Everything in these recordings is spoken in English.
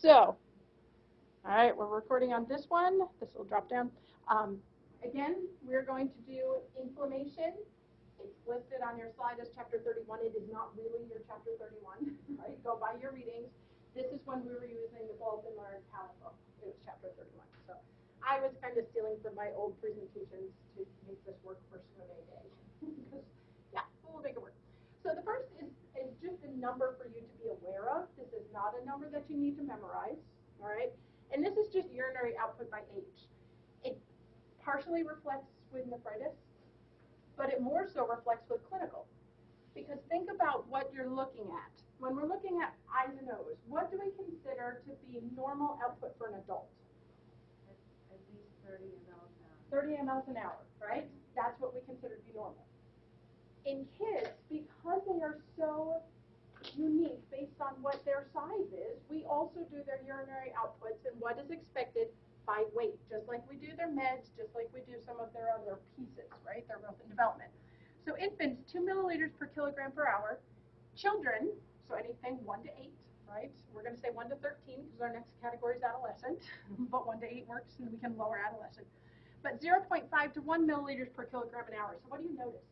so, all right, we're recording on this one. This will drop down. Um, again, we're going to do inflammation. It's listed on your slide as chapter 31. It is not really your chapter 31, right? Go by your readings. This is when we were using the Learn Talent. It was chapter 31. So I was kind of stealing from my old presentations to make this work for Swimming Day. because, yeah, we'll make it work. So the first is, is just a number for you to be aware of. This is not a number that you need to memorize, all right? And this is just urinary output by age. It partially reflects with nephritis, but it more so reflects with clinical. Because think about what you're looking at. When we're looking at I's and O's, what do we consider to be normal output for an adult? At least thirty mLs an hour. 30 mLs an hour, right? That's what we consider to be normal. In kids, because they are so unique based on what their size is, we also do their urinary outputs and what is expected by weight, just like we do their meds, just like we do some of their other pieces, right? Their growth and development. So infants, 2 milliliters per kilogram per hour. Children, so anything 1 to 8, right? We're going to say 1 to 13 because our next category is adolescent, but 1 to 8 works and we can lower adolescent. But 0.5 to 1 milliliters per kilogram an hour. So what do you notice?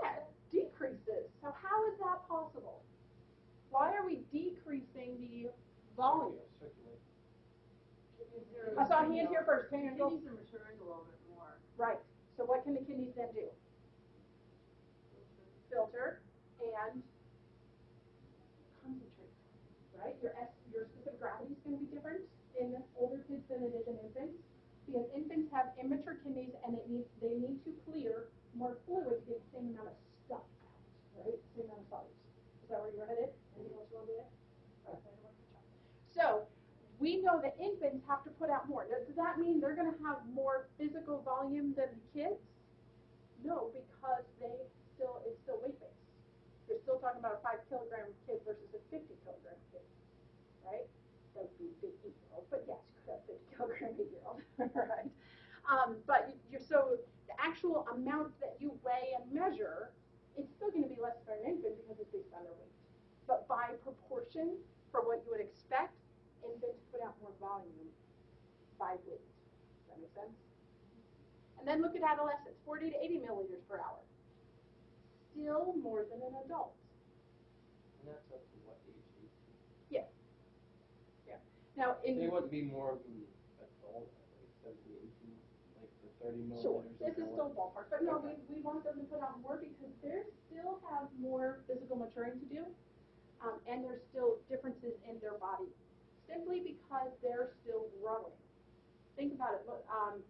Yeah, decreases. So how is that possible? Why are we decreasing the volume? I saw a hand here first. Can? Kidneys are maturing a little bit more. Right. So what can the kidneys then do? Filter and concentrate. Right? Your S, your specific gravity is going to be different in older kids than it is in infants because infants have immature kidneys and it needs they need to clear more fluid to get the same amount of stuff out. Right? Same amount of solids. Is that where you're headed? Anything else you want to? Okay. So we know that infants have to put out more. Does that mean they're going to have more physical volume than the kids? No, because they still it's still weight based. You're still talking about a five kilogram kid versus a 50 kilogram kid, right? That would be big eight year old, but yes, you could have 50 kilogram eight year old, right? Um, but you're so the actual amount that you weigh and measure, it's still going to be less for an infant because it's based on their weight. But by proportion, for what you would expect, infants put out more volume by weight. Does that make sense? And then look at adolescents, 40 to 80 milliliters per hour. Still more than an adult. And that's up to what age? Yeah. Yeah. Now, in They wouldn't be more than Sure, this is still ballpark, but no, okay. we, we want them to put out more because they still have more physical maturing to do, um, and there's still differences in their body, simply because they're still growing. Think about it. Look, um,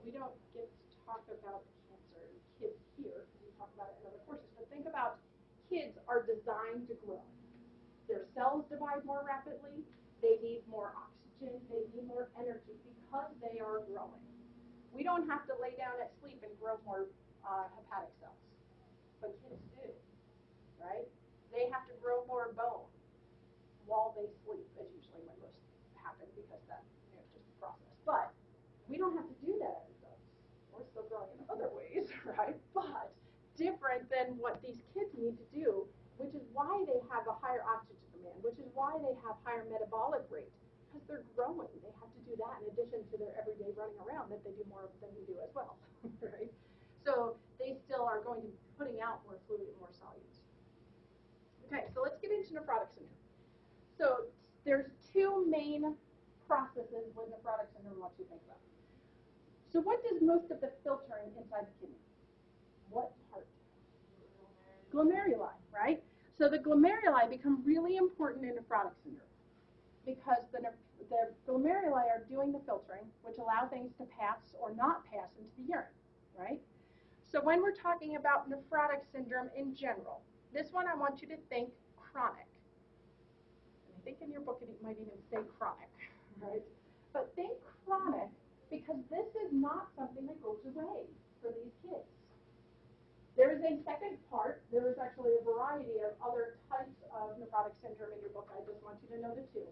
we don't get to talk about cancer in kids here because we talk about it in other courses, but think about kids are designed to grow. Their cells divide more rapidly. They need more oxygen. They need more energy because they are growing. We don't have to lay down at sleep and grow more uh, hepatic cells, but kids do, right? They have to grow more bone while they sleep, is usually when most happen because that, you know, just the process. But we don't have to do that as adults. We're still growing in other ways, right? But different than what these kids need to do, which is why they have a higher oxygen demand, which is why they have higher metabolic rate, because they're growing. They have to do that in addition to their everyday running around that they do more than we do as well, right? So they still are going to be putting out more fluid and more solutes. Okay, so let's get into nephrotic syndrome. So there's two main processes with nephrotic syndrome want you think about. So what does most of the filtering inside the kidney? What part? Glomeruli, right? So the glomeruli become really important in nephrotic syndrome because the, the glomeruli are doing the filtering, which allow things to pass or not pass into the urine, right? So when we're talking about nephrotic syndrome in general, this one I want you to think chronic. I think in your book it might even say chronic, right? But think chronic because this is not something that goes away for these kids. There is a second part. There is actually a variety of other types of nephrotic syndrome in your book. I just want you to know the two.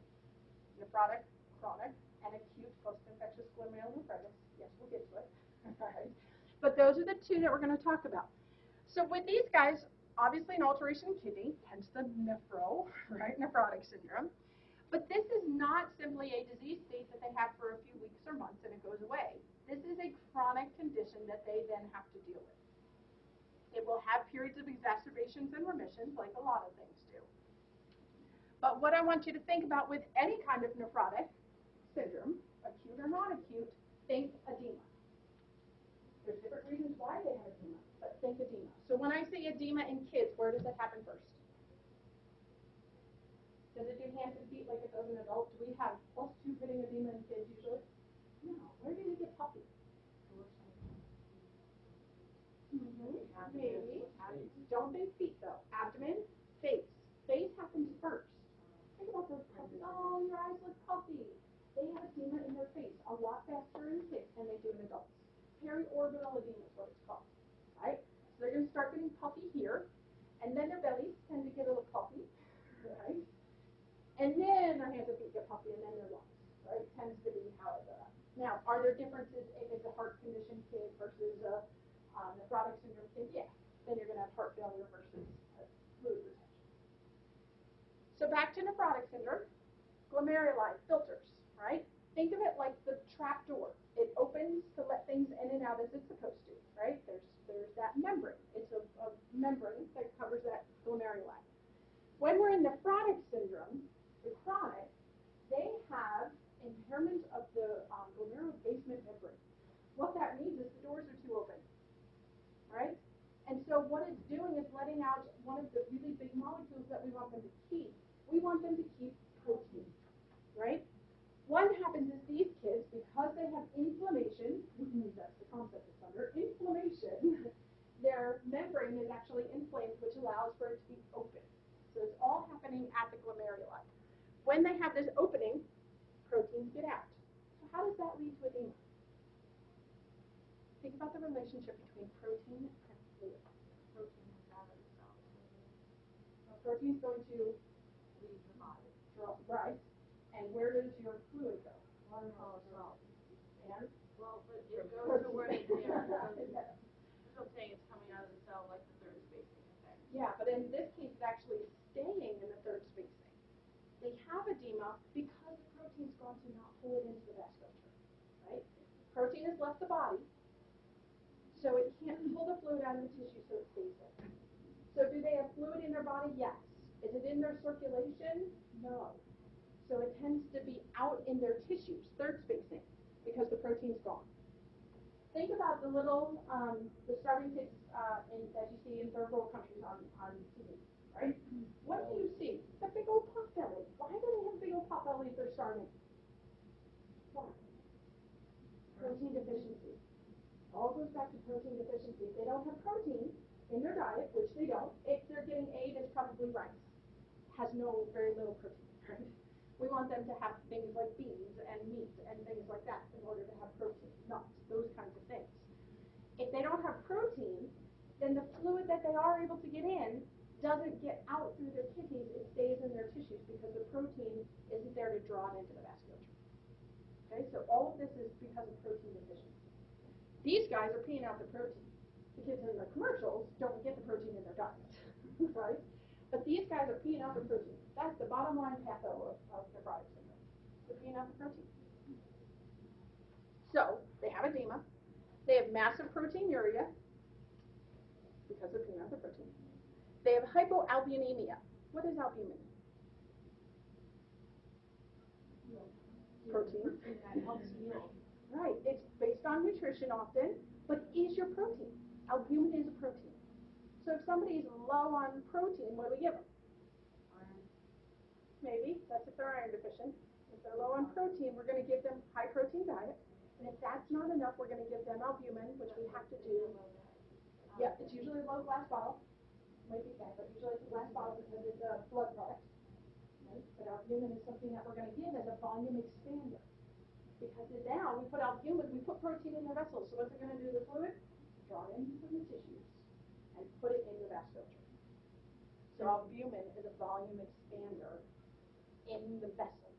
Nephrotic, chronic, and acute post-infectious glomerulonephritis. Yes, we'll get to it. But those are the two that we're going to talk about. So with these guys, obviously an alteration in kidney, hence the nephro, right, nephrotic syndrome. But this is not simply a disease state that they have for a few weeks or months and it goes away. This is a chronic condition that they then have to deal with. It will have periods of exacerbations and remissions, like a lot of things. But what I want you to think about with any kind of nephrotic syndrome, acute or non-acute, think edema. There's different reasons why they have edema, but think edema. So when I say edema in kids, where does it happen first? Does it do hands and feet like it does in adults? Do we have plus two pitting edema in kids usually? No. Where do they get puffy? Mm-hmm. Maybe. Don't think feet though. Abdomen, face. Face happens first. Those puffy. Oh, your eyes look puffy. They have edema in their face a lot faster in kids than they do in adults. Periorbital edema is what it's called. Right? So they're going to start getting puffy here, and then their bellies tend to get a little puffy. Right? And then their hands and feet get puffy, and then their lungs. Right? Tends to be how it goes. Now, are there differences if it's a heart condition kid versus a um, nephrotic syndrome kid? Yeah. Then you're going to have heart failure versus uh, fluid. So back to nephrotic syndrome, glomeruli, filters, right? Think of it like the trap door. It opens to let things in and out as it's supposed to, right? There's there's that membrane. It's a, a membrane that covers that glomeruli. When we're in nephrotic syndrome, the chronic, they have impairment of the um, glomerular basement membrane. What that means is the doors are too open, right? And so what it's doing is letting out one of the really big molecules that we want them to keep. We want them to keep protein, right? What happens is these kids, because they have inflammation, that's the concept it's under, inflammation, their membrane is actually inflamed, which allows for it to be open. So it's all happening at the glomeruli. When they have this opening, proteins get out. So how does that lead to edema? Think about the relationship between protein and fluid. Protein is out of the cell. Going to Leave the body. draw, right, and where does your fluid go? One whole cell. And Well, but it goes to where it, yeah, it goes- yeah, that's what I'm saying, it's coming out of the cell like the third spacing effect. Yeah, but in this case, it's actually staying in the third spacing. They have edema because the protein's gone to not pull it into the vasculature, right? Protein has left the body, so it can't pull the fluid out of the tissue, so it stays there. So do they have fluid in their body? Yes. Is it in their circulation? No. So it tends to be out in their tissues, third spacing, because the protein's gone. Think about the little, um, the starving kids uh, in, that you see in third world countries on, on TV, right? What do you see? The big old pot belly. Why do they have big old pot belly if they're starving? Why? Protein deficiency. All goes back to protein deficiency. If they don't have protein in their diet, which they don't, if they're getting aid, it's probably rice. Has no, very little protein? We want them to have things like beans and meat and things like that in order to have protein, nuts, those kinds of things. If they don't have protein, then the fluid that they are able to get in doesn't get out through their kidneys, it stays in their tissues because the protein isn't there to draw it into the vasculature. Okay, so all of this is because of protein deficiency. These guys are peeing out the protein. The kids in the commercials don't get the protein in their diet, right? But these guys are peeing out the protein. That's the bottom line patho of, of nephrotic syndrome. They're peeing out the protein. So they have edema. They have massive proteinuria because they're peeing out the protein. They have hypoalbuminemia. What is albumin? Protein. Right. It's based on nutrition often, but is your protein. Albumin is a protein. So if somebody's low on protein, what do we give them? Iron. Maybe. That's if they're iron deficient. If they're low on protein, we're going to give them high protein diet. And if that's not enough, we're going to give them albumin, which we have to do. Yeah, it's usually a low glass bottle. Might be fat, but usually it's a glass bottle because it's a blood product. Right? But albumin is something that we're going to give as a volume expander. Because now we put albumin, we put protein in the vessels. So what's it going to do to the fluid? Draw it in from the tissues and put it in the vasculature. So albumin is a volume expander in the vessels.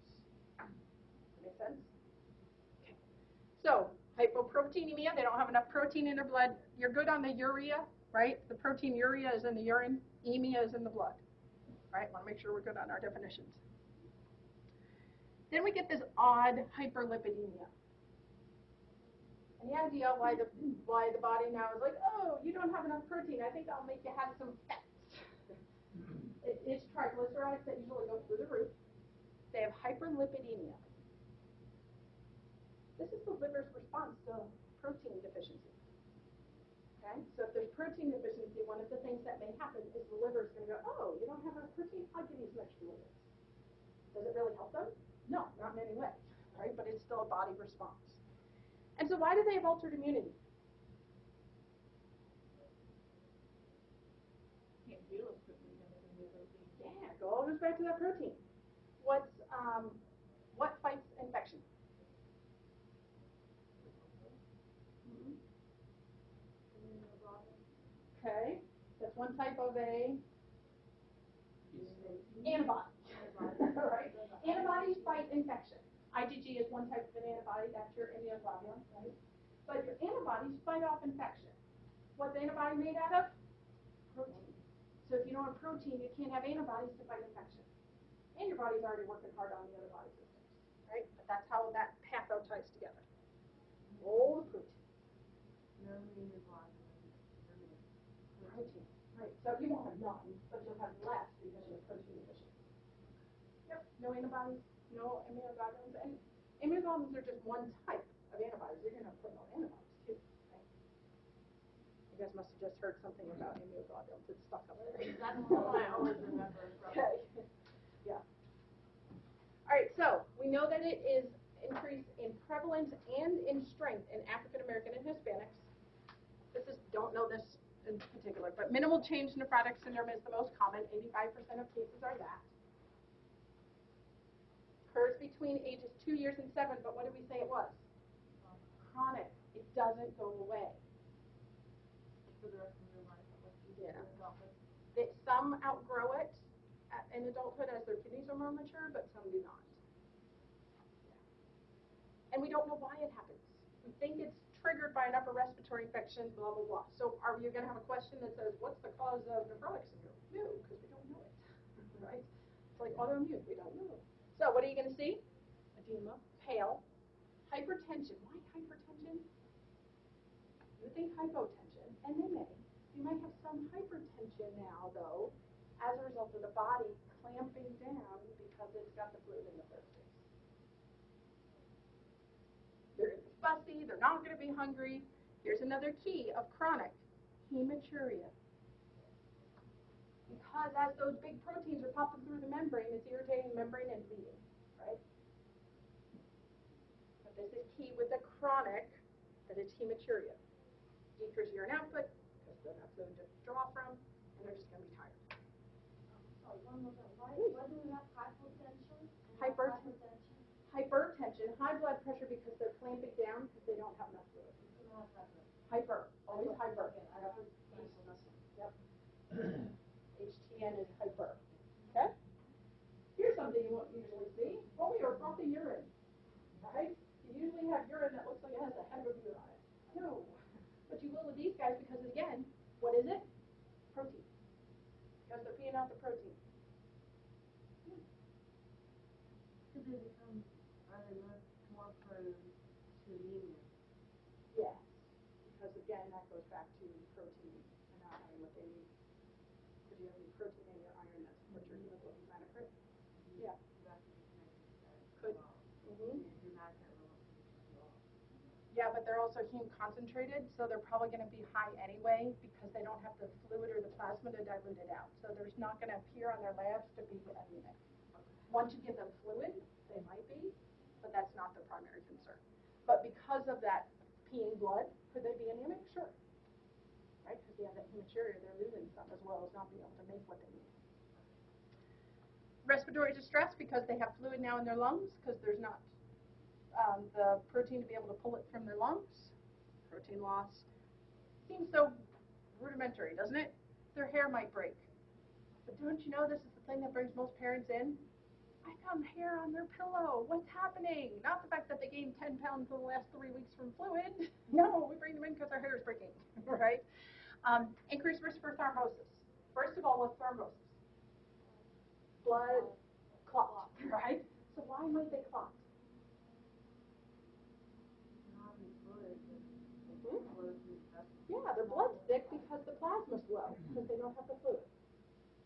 Make sense? Okay. So hypoproteinemia, they don't have enough protein in their blood. You're good on the urea, right? The protein urea is in the urine, emia is in the blood. Right? Want to make sure we're good on our definitions. Then we get this odd hyperlipidemia. The idea why the why the body now is like, oh, you don't have enough protein. I think I'll make you have some fats. it, it's triglycerides that usually go through the roof. They have hyperlipidemia. This is the liver's response to protein deficiency. Okay, so if there's protein deficiency, one of the things that may happen is the liver is going to go, oh, you don't have enough protein. I'll give you some extra. Does it really help them? No, not in any way, right? But it's still a body response. And so why do they have altered immunity? Can't heal as quickly as it can do protein. Yeah, it all goes back to that protein. What's um, what fights infection? Okay, that's one type of a antibody. right? Antibodies fight infection. IgG is one type of an antibody, that's your immunoglobulin, right? But your antibodies fight off infection. What's the antibody made out of? Protein. So if you don't have protein, you can't have antibodies to fight infection. And your body's already working hard on the other body systems, right? But that's how that patho ties together. All the protein. No immunoglobulin. Protein. Right. So you won't have none, but you'll have less because you're protein deficient. Yep. No antibodies, no immunoglobulins, and immunoglobulins are just one type of antibodies. You're gonna put no antibodies too. Right? You guys must have just heard something about immunoglobulins. It's stuck up there. That's one I always remember from. Okay. Yeah. All right, so we know that it is increase in prevalence and in strength in African American and Hispanics. This is, don't know this in particular, but minimal change nephrotic syndrome is the most common. 85% of cases are that. Occurs between ages two years and seven, but what did we say it was? Chronic. It doesn't go away. For the rest of your life, Yeah. That some outgrow it at- in adulthood as their kidneys are more mature, but some do not. And we don't know why it happens. We think it's triggered by an upper respiratory infection, blah, blah, blah. So are you going to have a question that says, what's the cause of nephrotic syndrome? No, because we don't know it, right? It's like autoimmune, we don't know. So what are you going to see? Edema, pale, hypertension. Why hypertension? You think hypotension, and they may. You might have some hypertension now, though, as a result of the body clamping down because it's got the fluid in the first place. They're fussy, they're not going to be hungry. Here's another key of chronic hematuria. Because as those big proteins are popping through the membrane, it's irritating the membrane and bleeding, right? But this is key with the chronic, that it's hematuria. Decrease urine output, because they're not fluid to draw from, and they're just going to be tired. Oh, sorry, one more time. Why, why do we have hypotension? Hypertension. Hypertension, high blood pressure because they're clamping down because they don't have enough fluid. Don't hyper. Always hyper. Okay, I have hypertension. Yep. HTN is hyper. Okay? Here's something you won't usually see. Oh, your frothy urine. Right? You usually have urine that looks like it has a head of urine on it. No. But you will with these guys because again, what is it? Protein. Because they're peeing out the protein. Could they become, are they more, more prone to anemia? Yes. Because again, that goes back to protein and not having what they need. Because you have the protein in your iron, that's what your hemoglobin hematocrit. Yeah. That could be connected to that as Could. well. Mm-hmm. Your hematocrit level could be low. Yeah, but they're also hemoconcentrated, so they're probably going to be high anyway because they don't have the fluid or the plasma to dilute it out. So there's not going to appear on their labs to be anemic. Once you give them fluid, they might be, but that's not the primary concern. But because of that peeing blood, could they be anemic? Sure. Right? Because they have that hematuria, they're losing some as well as not being able to make what they need. Respiratory distress because they have fluid now in their lungs because there's not um, the protein to be able to pull it from their lungs. Protein loss. Seems so rudimentary, doesn't it? Their hair might break. But don't you know this is the thing that brings most parents in? I found hair on their pillow. What's happening? Not the fact that they gained 10 pounds in the last three weeks from fluid. No, we bring them in because our hair is breaking, right? Um, increased risk for thrombosis. First of all, what's thrombosis? Blood clot, right? So why why might they clot? Not in fluid, Mhm. but flows through the vessels. Yeah, their blood's thick because the plasma's low, because they don't have the fluid.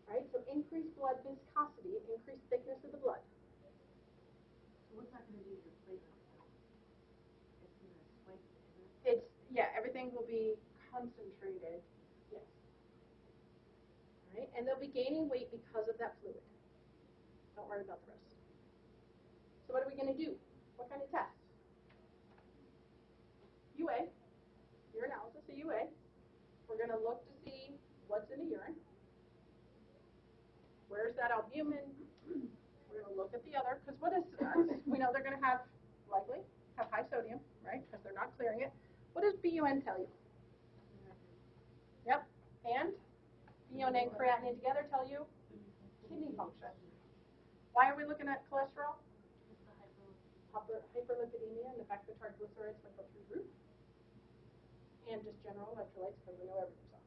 Right, so increased blood viscosity, increased thickness of the blood. So what's that gonna do to your platelets though? It's gonna spike, isn't it? It's, yeah, everything will be concentrated, yes. Right, and they'll be gaining weight because of that fluid. Don't worry about the rest. So what are we gonna do? What kind of test? UA, UA. We're gonna look to see what's in the urine. Where's that albumin? We're gonna look at the other, because what is, we know they're gonna have, likely, have high sodium, right, because they're not clearing it. What does BUN tell you? Yep, and BUN and creatinine together tell you kidney function. Why are we looking at cholesterol? Hyper, hyperlipidemia and the fact that triglycerides might go through the roof. And just general electrolytes, because we know everything's off.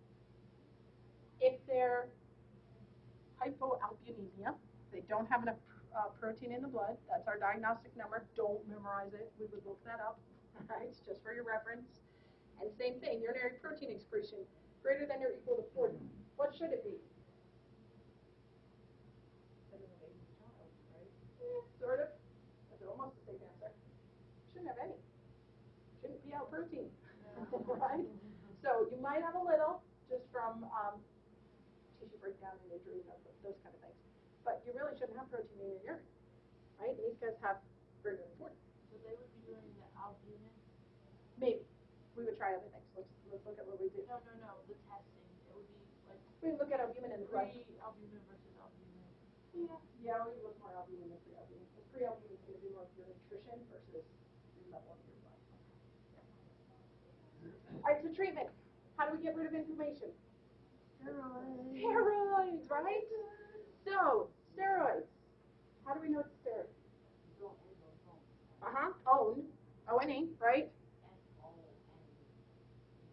If they're hypoalbuminemia, they don't have enough uh, protein in the blood, that's our diagnostic number. Don't memorize it, we would look that up, alright, it's just for your reference. And same thing, urinary protein excretion, greater than or equal to forty. What should it be? Eh, Sort of, that's almost the same answer. Shouldn't have any. Shouldn't be out protein, right? So you might have a little, just from, um, tissue breakdown and injury, those, those kind of things. But you really shouldn't have protein in your urine, right? And these guys have greater than forty. So they would be doing the albumin? Maybe. We would try other things. Let's, let's look at what we do. No, no, no, the testing, it would be like We look at albumin in the blood. pre-albumin versus albumin. Yeah, yeah, we look more albumin than pre-albumin. Because pre-albumin is going to be more of your nutrition versus your level of your blood. All right, so treatment. How do we get rid of inflammation? Steroids. Steroids, right? So, steroids. How do we know it's steroids? Uh-huh, own, O-N-E, right?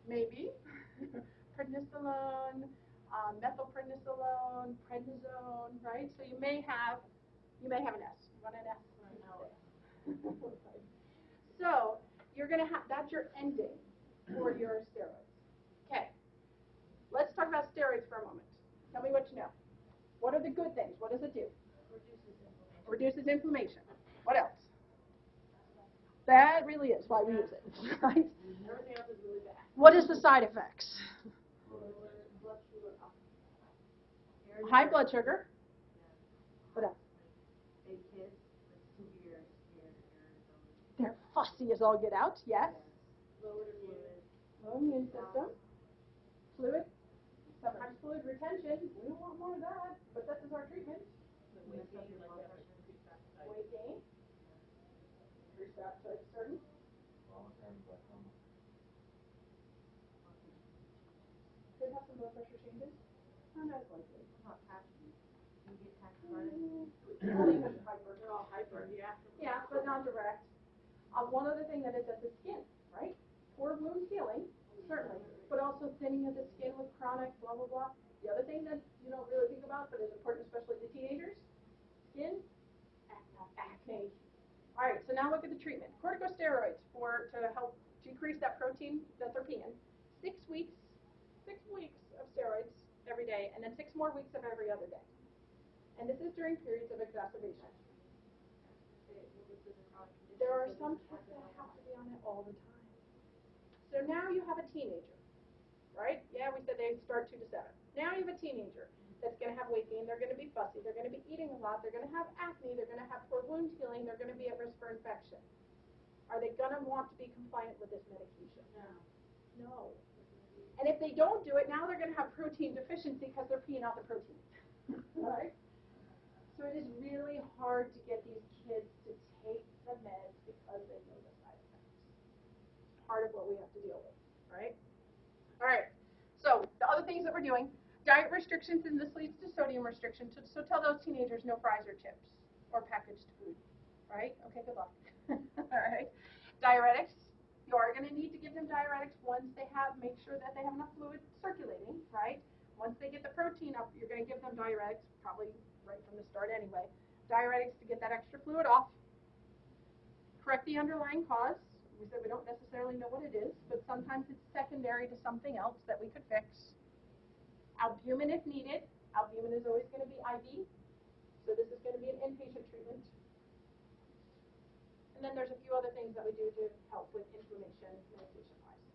Maybe. Prednisolone, um, methylprednisolone, prednisone, right? So you may have, you may have an S. You want an S? So, you're gonna have, that's your ending for your steroids. Let's talk about steroids for a moment. Tell me what you know. What are the good things? What does it do? Reduces inflammation. Reduces inflammation. What else? That really is why we use it, right? Everything else is really bad. What is the side effects? Blood sugar up. High blood sugar. What else? Big kids with severe skin irritability. They're fussy as all get out, yes. Low immune system. Fluid. Sometimes fluid retention. We don't want more of that, but this is our treatment. Weight gain, your blood pressure, increased appetite. Weight gain. Increased appetite, certain. Could have some blood pressure changes. Not as likely. Not tacky. You get tachycardia. Only because hyper. They're all hyper, yeah. Yeah, but not direct. Um, one other thing that it at the skin, right? Poor wound healing, certainly, but also thinning of the skin with chronic blah, blah, blah. The other thing that you don't really think about, but is important especially to teenagers, skin, acne. All right, so now look at the treatment. Corticosteroids for, to help decrease that protein that they're peeing. Six weeks, six weeks of steroids every day, and then six more weeks of every other day. And this is during periods of exacerbation. There are some kids that have to be on it all the time. So now you have a teenager, right? Yeah, we said they start two to seven. Now you have a teenager that's gonna have weight gain, they're gonna be fussy, they're gonna be eating a lot, they're gonna have acne, they're gonna have poor wound healing, they're gonna be at risk for infection. Are they gonna want to be compliant with this medication? No. No. And if they don't do it, now they're gonna have protein deficiency because they're peeing out the protein. Right? So it is really hard to get these kids to take the meds because they know the side effects. Part of what we have to deal with? All right. So the other things that we're doing, diet restrictions, and this leads to sodium restrictions. So, so tell those teenagers no fries or chips or packaged food, right? Okay, good luck. All right. Diuretics. You are going to need to give them diuretics once they have, make sure that they have enough fluid circulating, right? Once they get the protein up, you're going to give them diuretics, probably right from the start anyway. Diuretics to get that extra fluid off, correct the underlying cause. We said we don't necessarily know what it is, but sometimes it's secondary to something else that we could fix. Albumin if needed. Albumin is always going to be IV, so this is going to be an inpatient treatment. And then there's a few other things that we do to help with inflammation medication-wise.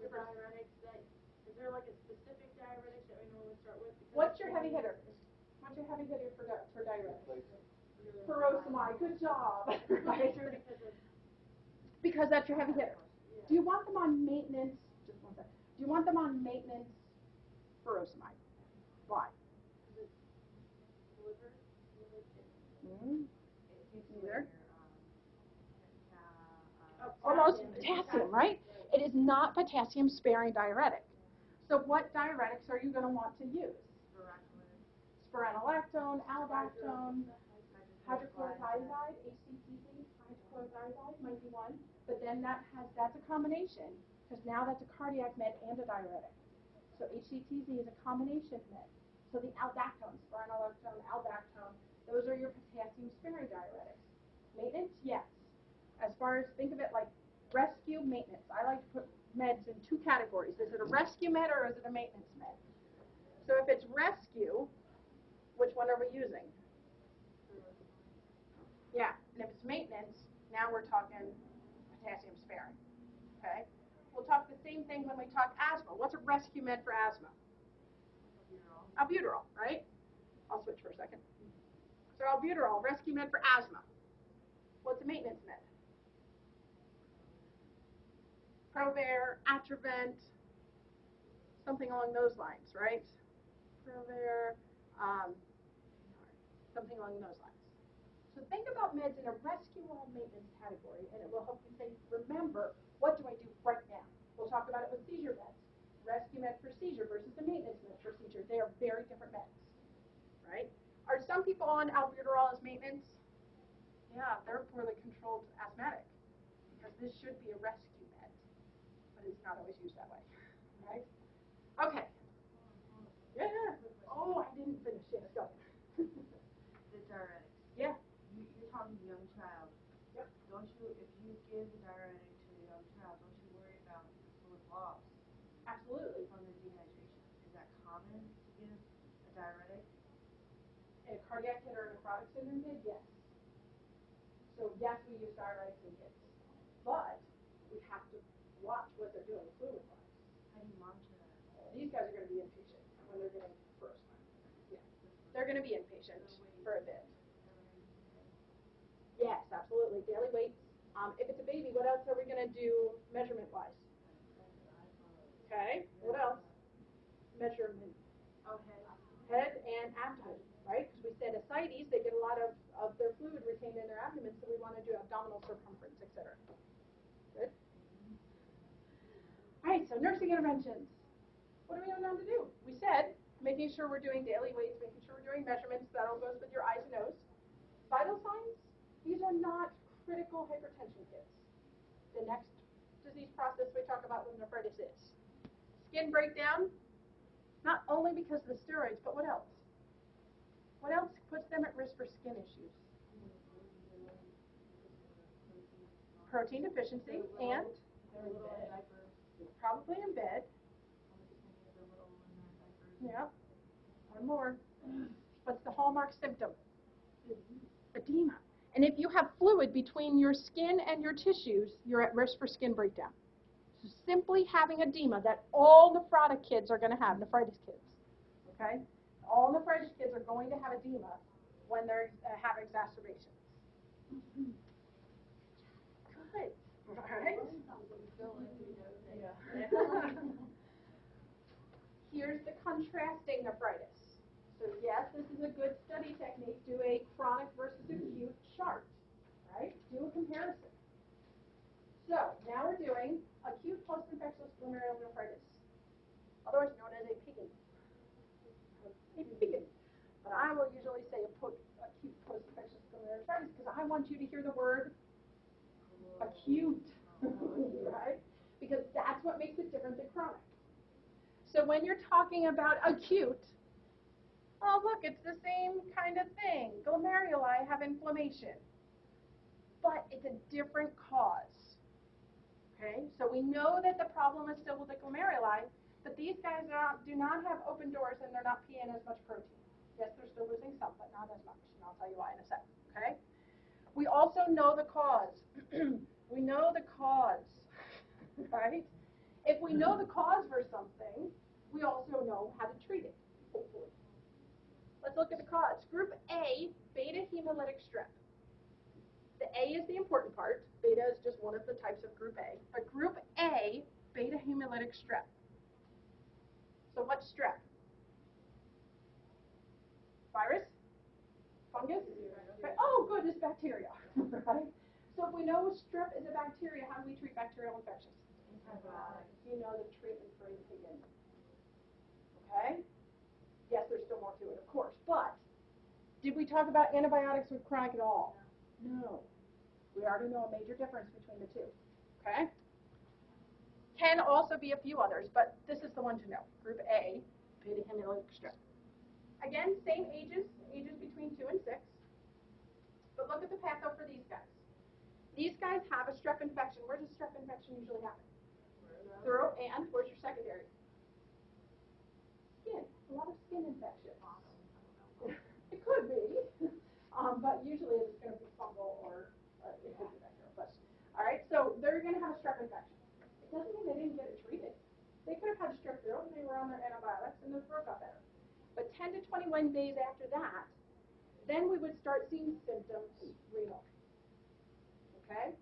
The diuretics that, is there like a specific diuretic that we normally start with? Because What's your heavy hitter? What's your heavy hitter for, di- for diuretics? Like, Furosemide, good job. Right, sure, because that's your heavy hitter. Do you want them on maintenance, just one second, do you want them on maintenance furosemide? Why? Because it's liver, liver kidney. It keeps Neither. your, ca- Oh, Almost potassium. right? It is not potassium sparing diuretic. So what diuretics are you gonna want to use? Spironolactone. Spironolactone, aldactone, hydrochlorothiazide, HCTZ, hydrochlorothiazide might be one, but then that has, that's a combination, because now that's a cardiac med and a diuretic. So HCTZ is a combination med. So the aldactone, spironolactone, aldactone, those are your potassium sparing diuretics. Maintenance, yes. As far as, think of it like rescue, maintenance. I like to put meds in two categories. Is it a rescue med or is it a maintenance med? So if it's rescue, which one are we using? Yeah, and if it's maintenance, now we're talking potassium sparing. Okay? We'll talk the same thing when we talk asthma. What's a rescue med for asthma? Albuterol, right? I'll switch for a second. So albuterol, rescue med for asthma. What's a maintenance med? Provera, Atrovent, something along those lines, right? Provera, um, something along those lines. So think about meds in a rescue or maintenance category, and it will help you think, remember, what do I do right now? We'll talk about it with seizure meds. Rescue med seizure versus the maintenance med seizure. They are very different meds, right? Are some people on albuterol as maintenance? Yeah, they're poorly controlled asthmatic, because this should be a rescue med, but it's not always used that way, right? Okay. Yeah, yeah. Oh, I didn't finish. Yes, go. The diuretics. Yeah. You, you're talking to a young child. Yep. Don't you, if you give a diuretic to a young child, don't you worry about fluid loss Absolutely. from the dehydration? Is that common to give a diuretic? In a cardiac kid or nephrotic syndrome kid, yes. So yes, we use diuretics in kids, but we have to watch what they're doing fluid-wise. How do you monitor that? These guys are going to be inpatient when they're getting first. Yeah, they're going to be inpatient for a bit. Yes, absolutely. Daily weights. Um, if it's a baby, what else are we going to do measurement-wise? Okay. What else? Measurement. Okay. head and abdomen, right? Because we said ascites, they get a lot of, of their fluid retained in their abdomen, so we want to do abdominal circumference, et cetera. Good? All right, so nursing interventions. What are we going to do? We said making sure we're doing daily weights, making sure we're doing measurements, that all goes with your I's and O's. Vital signs, these are not critical hypertension kids. The next disease process we talk about with nephritis is skin breakdown, not only because of the steroids, but what else? What else puts them at risk for skin issues? Protein deficiency and probably in bed. Yep. One more. What's the hallmark symptom? Edema. And if you have fluid between your skin and your tissues, you're at risk for skin breakdown. So simply having edema that all nephrotic kids are going to have, nephritis kids. Okay? All nephritis kids are going to have edema when they uh, have exacerbations. Good. All right. Here's the contrasting nephritis. So yes, this is a good study technique. Do a chronic versus acute chart, right? Do a comparison. So now we're doing acute post-infectious glomerular nephritis, otherwise known as a PIGN. A PIGN. But I will usually say a po- acute post-infectious glomerular nephritis because I want you to hear the word acute, right? Because that's what makes it different than chronic. So when you're talking about acute, oh look, it's the same kind of thing. Glomeruli have inflammation. but it's a different cause. Okay, so we know that the problem is still with the glomeruli, but these guys not, do not have open doors and they're not peeing as much protein. Yes, they're still losing some, but not as much, and I'll tell you why in a second. Okay. We also know the cause. we know the cause, right? If we know the cause for something, we also know how to treat it, hopefully. Let's look at the cause. Group A, beta hemolytic strep. The A is the important part. Beta is just one of the types of group A. But group A, beta hemolytic strep. So what's strep? Virus? Fungus? Good, it's bacteria, right? So if we know strep is a bacteria, how do we treat bacterial infections? Antibiotics. You know the treatment for again. Okay? Yes, there's still more to it, of course, but did we talk about antibiotics with chronic at all? No. We already know a major difference between the two. Okay? Can also be a few others, but this is the one to know. Group A, beta hemolytic strep. Again, same ages, ages between two and six. But look at the patho for these guys. These guys have a strep infection. Where does strep infection usually happen? Throat and where's your secondary? Skin. A lot of skin infections. it could be, um, but usually it's going to be fungal or uh, it could be bacterial. But all right, so they're going to have a strep infection. It doesn't mean they didn't get it treated. They could have had strep throat and they were on their antibiotics and their throat got better. But 10 to 21 days after that, then we would start seeing symptoms renal. Okay?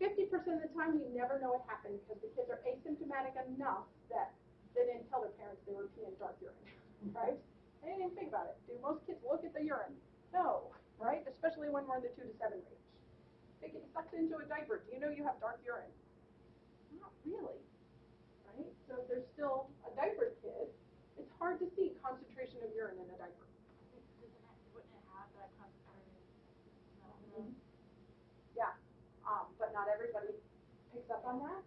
50% of the time, we never know what happened because the kids are asymptomatic enough that they didn't tell their parents they were peeing dark urine, right? They didn't even think about it. Do most kids look at the urine? No, right? Especially when we're in the two to seven range. They get sucked into a diaper. Do you know you have dark urine? Not really, right? So if there's still a diaper kid, it's hard to see concentration of urine in a diaper. Doesn't it, wouldn't it have that concentrated? Mhm. Yeah, um, but not everybody picks up on that.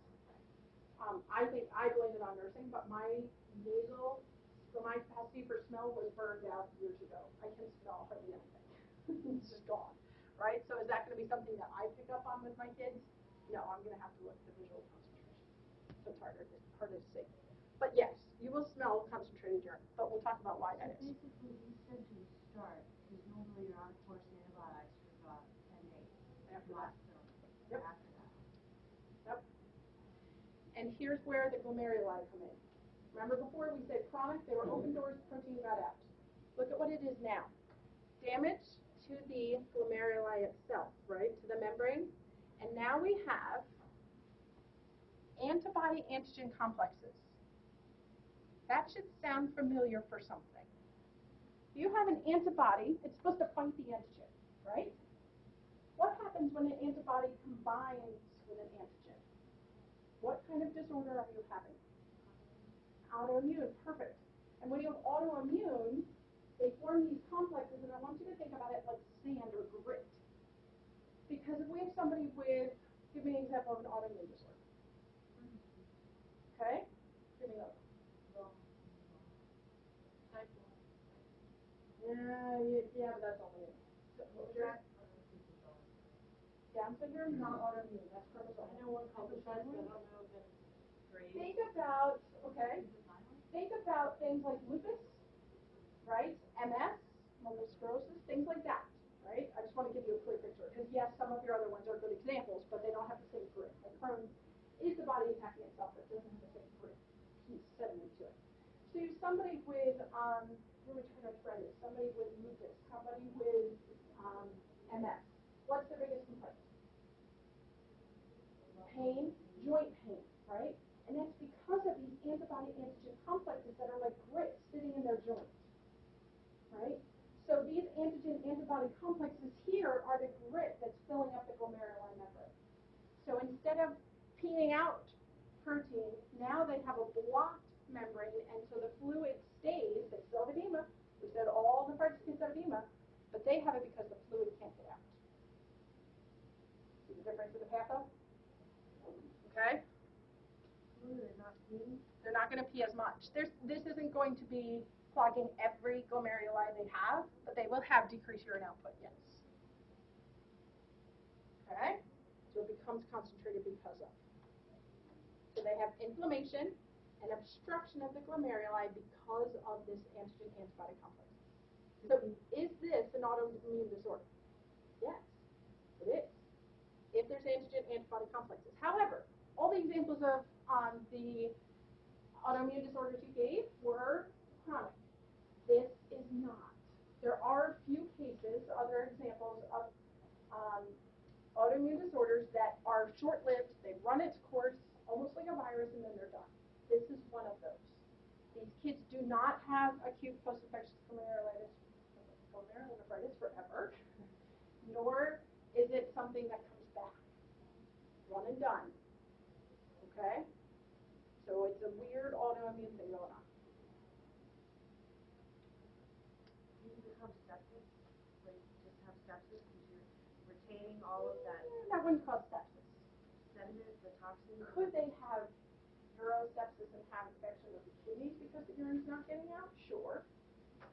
Um, I think I blame it on nursing, but my nasal, so my capacity for smell was burned out years ago. I can smell hardly anything. it's just gone, right? So is that going to be something that I pick up on with my kids? No, I'm going to have to look at the visual concentration. So it's harder to, harder to see. But yes, you will smell concentrated urine, but we'll talk about why that is. Basically, these symptoms start, because normally you're on course antibiotics for about ten days. After that. Yep. after. And here's where the glomeruli come in. Remember before we said chronic, they were open doors, protein got out. Look at what it is now. Damage to the glomeruli itself, right, to the membrane. And now we have antibody antigen complexes. That should sound familiar for something. You have an antibody, it's supposed to fight the antigen, right? What happens when an antibody combines with an antigen? What kind of disorder are you having? Autoimmune, perfect. And when you have autoimmune, they form these complexes, and I want you to think about it like sand or grit. Because if we have somebody with, give me an example of an autoimmune disorder. Okay? Give me another. Yeah, yeah, but that's only. so what was your- Down syndrome, not autoimmune, that's chromosome. I know one called the but I don't know if it's grade. Think about, okay, think about things like lupus, right? MS, multiple sclerosis, things like that, right? I just want to give you a clear picture because yes, some of your other ones are good examples, but they don't have the same grit. Like Crohn's is the body attacking itself, but it doesn't have the same grit piece sediment to it. So somebody with um, rheumatoid arthritis, somebody with lupus, somebody with um, MS. What's the biggest complaint? Pain, joint pain, right? And that's because of these antibody antigen complexes that are like grit sitting in their joints, Right? So these antigen antibody complexes here are the grit that's filling up the glomerular membrane. So instead of peeing out protein, now they have a blocked membrane, and so the fluid stays. They still have edema. We said all the parts can have edema, but they have it because the fluid can't get out. See the difference in the patho? Okay? Fluid is not clean. They're not going to pee as much. There's, this isn't going to be clogging every glomeruli they have, but they will have decreased urine output, yes. Okay? So it becomes concentrated because of. So they have inflammation and obstruction of the glomeruli because of this antigen antibody complex. So is this an autoimmune disorder? Yes, it is. If there's antigen antibody complexes. However, all the examples of um, the autoimmune disorders you gave were chronic. This is not. There are a few cases, other examples of um, autoimmune disorders that are short-lived. They run its course, almost like a virus, and then they're done. This is one of those. These kids do not have acute post-infectious glomerulitis, glomerulonephritis forever, nor is it something that comes back. One and done. Okay? So it's a weird autoimmune thing going on. Do you become septic? Like, just have sepsis because you're retaining all of that Eh, That wouldn't cause sepsis. sediment, the toxin? Could they have urosepsis and have infection of the kidneys because the urine's not getting out? Sure.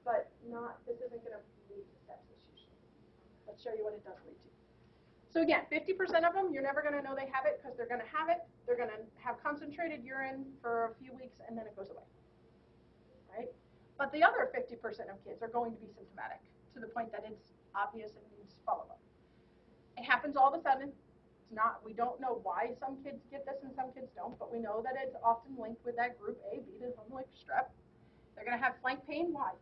But not, this isn't gonna lead to sepsis usually. Let's show you what it does lead to. So again, fifty percent of them, you're never gonna know they have it because they're gonna have it. They're gonna have concentrated urine for a few weeks and then it goes away. Right? But the other fifty percent of kids are going to be symptomatic to the point that it's obvious and needs follow-up. It happens all of a sudden. It's not, we don't know why some kids get this and some kids don't, but we know that it's often linked with that group A, beta, something like strep. They're gonna have flank pain, why?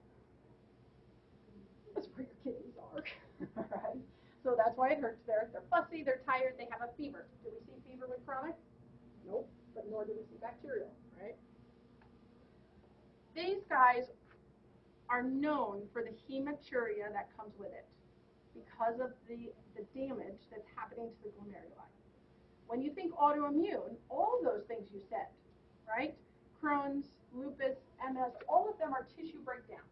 That's where your kidneys are, right? So that's why it hurts there. They're fussy, they're tired, they have a fever. Do we see fever with chronic? Nope, but nor do we see bacterial, right? These guys are known for the hematuria that comes with it because of the, the damage that's happening to the glomeruli. When you think autoimmune, all those things you said, right? Crohn's, lupus, MS, all of them are tissue breakdown.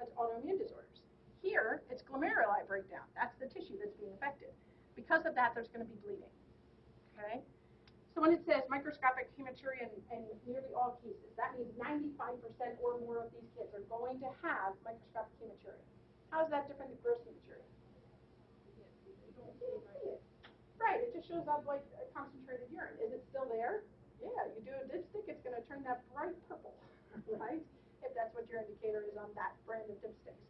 That's autoimmune disorders. Here, it's glomeruli breakdown. That's the tissue that's being affected. Because of that, there's going to be bleeding. Okay? So when it says microscopic hematuria in, in nearly all cases, that means 95% or more of these kids are going to have microscopic hematuria. How is that different than gross hematuria? Right, it just shows up like concentrated urine. Is it still there? Yeah, you do a dipstick, it's going to turn that bright purple, right? If that's what your indicator is on that brand of dipsticks.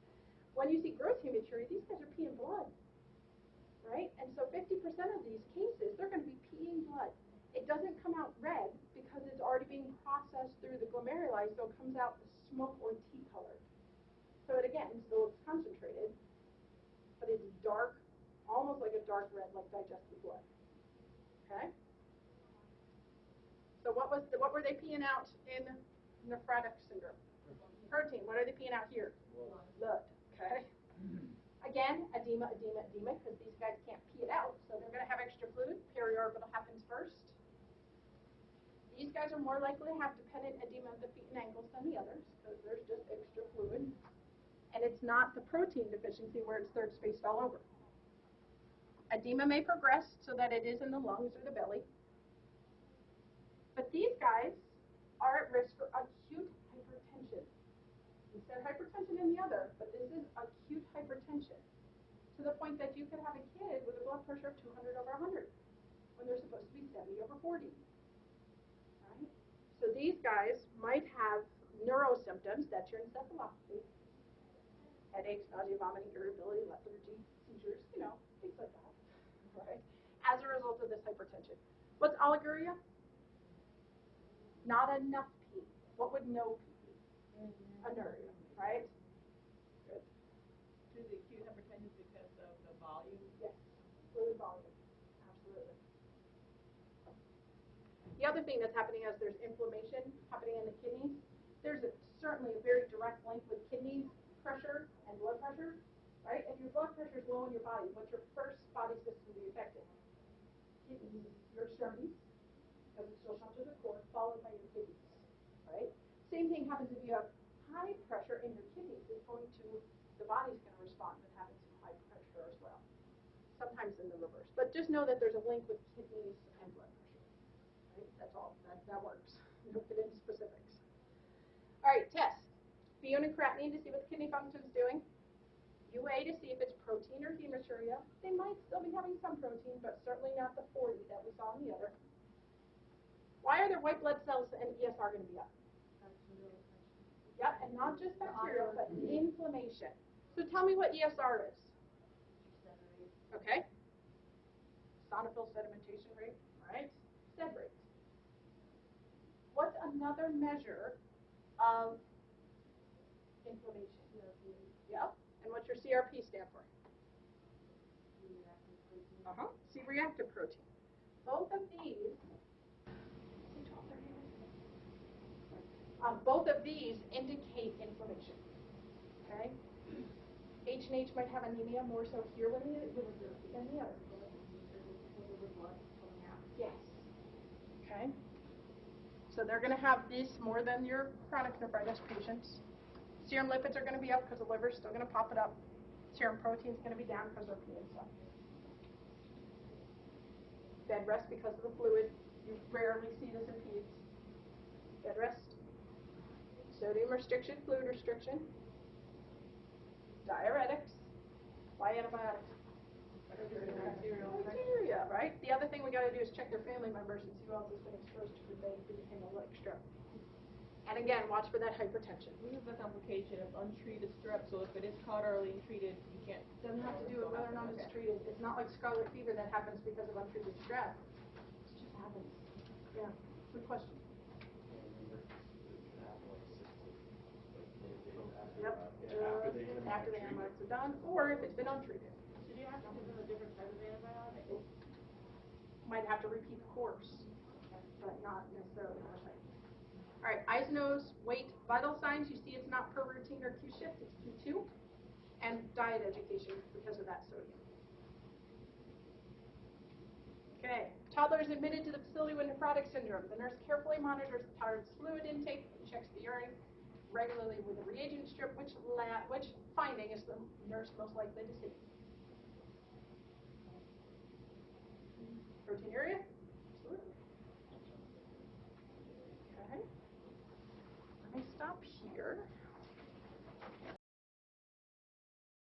When you see gross hematuria, these guys are peeing blood, right? And so 50% of these cases, they're going to be peeing blood. It doesn't come out red because it's already being processed through the glomeruli, so it comes out smoke or tea colored. So it again still looks concentrated, but it's dark, almost like a dark red, like digested blood. Okay. So what was the, what were they peeing out in nephrotic syndrome? Protein. What are they peeing out here? Blood. Okay. Again, edema, edema, edema, because these guys can't pee it out, so they're going to have extra fluid. Periorbital happens first. These guys are more likely to have dependent edema of the feet and ankles than the others, because there's just extra fluid. And it's not the protein deficiency where it's third spaced all over. Edema may progress so that it is in the lungs or the belly. But these guys are at risk for acute. Said hypertension in the other, but this is acute hypertension to the point that you could have a kid with a blood pressure of 200 over 100 when they're supposed to be 70 over 40. Right? So these guys might have neuro symptoms, that's your encephalopathy, headaches, nausea, vomiting, irritability, lethargy, seizures, you know, things like that, right? As a result of this hypertension. What's oliguria? Not enough pee. What would no pee be? Mm-hmm. Anuria, right? Good. To the acute hypertension because of the volume. Yes, fluid volume, absolutely. The other thing that's happening is there's inflammation happening in the kidneys. There's a, certainly a very direct link with kidney pressure and blood pressure, right? If your blood pressure is low in your body, what's your first body system to be affected? Kidneys, your extremities, because it still to the core, followed by your kidneys, right? Same thing happens if you have high pressure in your kidneys. is going to, the body's going to respond with having some high pressure as well. Sometimes in the reverse. But just know that there's a link with kidneys and blood pressure. Right? That's all. That, that works. Don't get into specifics. All right, test. BUN and creatinine to see what the kidney function is doing. UA to see if it's protein or hematuria. They might still be having some protein, but certainly not the 40 that we saw in the other. Why are their white blood cells and ESR going to be up? That's a real question. Yep, and not just bacterial, but inflammation. So tell me what ESR is. Okay. Sonophil sedimentation rate, right? Sed rate. What's another measure of inflammation? CRP, Yep. And what's your CRP stand for? reactive protein. Uh-huh. C-reactive protein. Both of these, um, both of these indicate inflammation. Okay? H and H might have anemia more so here than the, than the other. Yes. Okay? So they're going to have this more than your chronic nephritis patients. Serum lipids are going to be up because the liver's still going to pop it up. Serum protein is going to be down because of the stuff. Bed rest because of the fluid. You rarely see this in peds. Bed rest. Sodium restriction, fluid restriction. Diuretics. Why antibiotics? Bacteria, right? The other thing we got to do is check their family members and see who else has been exposed to the hemolytic strep. And again, watch for that hypertension. We have the complication of untreated strep, so if it is caught early and treated, you can't. Doesn't have to do with whether or not it's treated. It's not like scarlet fever that happens because of untreated strep. It just happens. Yeah. Good question. Yep. After the Uh, After the antibiotics are done, or if it's been untreated. So do you have to give them a different type of antibiotic? Might have to repeat the course, but not necessarily the same. All right, eyes, nose, weight, vital signs. You see it's not per routine or Q shift, it's Q2. And diet education because of that sodium. Okay, toddler is admitted to the facility with nephrotic syndrome. The nurse carefully monitors the child's fluid intake and checks the urine regularly with a reagent strip, which which finding is the nurse most likely to see. Proteinuria?